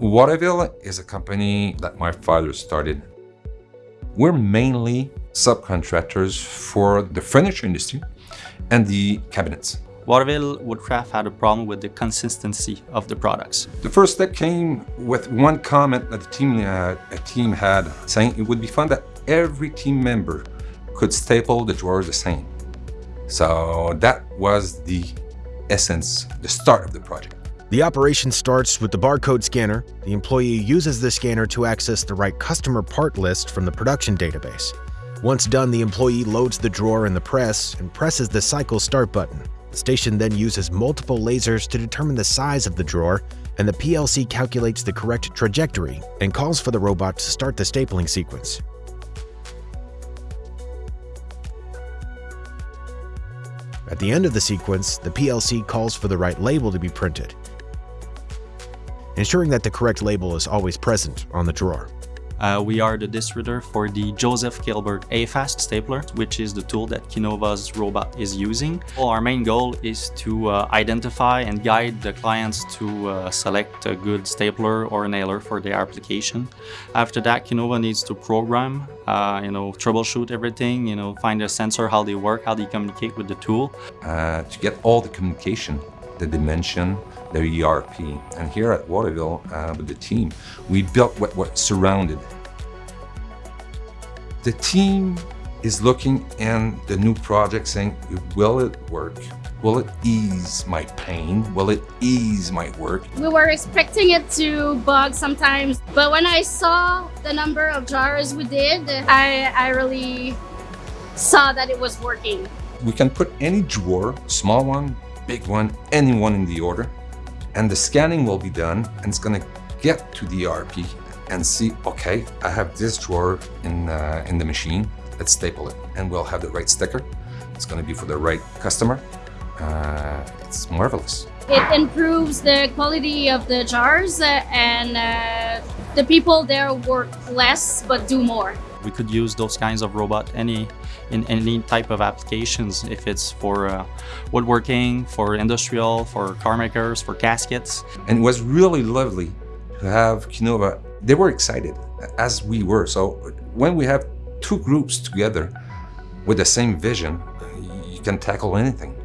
Waterville is a company that my father started. We're mainly subcontractors for the furniture industry and the cabinets. Waterville Woodcraft had a problem with the consistency of the products. The first step came with one comment that the team, uh, a team had saying it would be fun that every team member could staple the drawers the same. So that was the essence, the start of the project. The operation starts with the barcode scanner. The employee uses the scanner to access the right customer part list from the production database. Once done, the employee loads the drawer in the press and presses the cycle start button. The station then uses multiple lasers to determine the size of the drawer, and the PLC calculates the correct trajectory and calls for the robot to start the stapling sequence. At the end of the sequence, the PLC calls for the right label to be printed, ensuring that the correct label is always present on the drawer. Uh, we are the distributor for the Josef Kihlberg A-Fast stapler, which is the tool that Kinova's robot is using. Well, our main goal is to uh, identify and guide the clients to uh, select a good stapler or nailer for their application. After that, Kinova needs to program, uh, you know, troubleshoot everything, you know, find the sensor, how they work, how they communicate with the tool. Uh, to get all the communication, the dimension, the ERP. And here at Waterville, uh, with the team, we built what, what surrounded. The team is looking in the new project saying, will it work? Will it ease my pain? Will it ease my work? We were expecting it to bug sometimes, but when I saw the number of jars we did, I, I really saw that it was working. We can put any drawer, small one, big one, any one in the order, and the scanning will be done and it's to get to the ERP and see, okay, I have this drawer in, uh, in the machine, let's staple it and we'll have the right sticker. It's to be for the right customer. Uh, it's marvelous. It improves the quality of the jars uh, and uh, the people there work less but do more. We could use those kinds of robot any in any type of applications, if it's for uh, woodworking, for industrial, for car makers, for caskets. And it was really lovely to have Kinova. They were excited, as we were. So when we have two groups together with the same vision, you can tackle anything.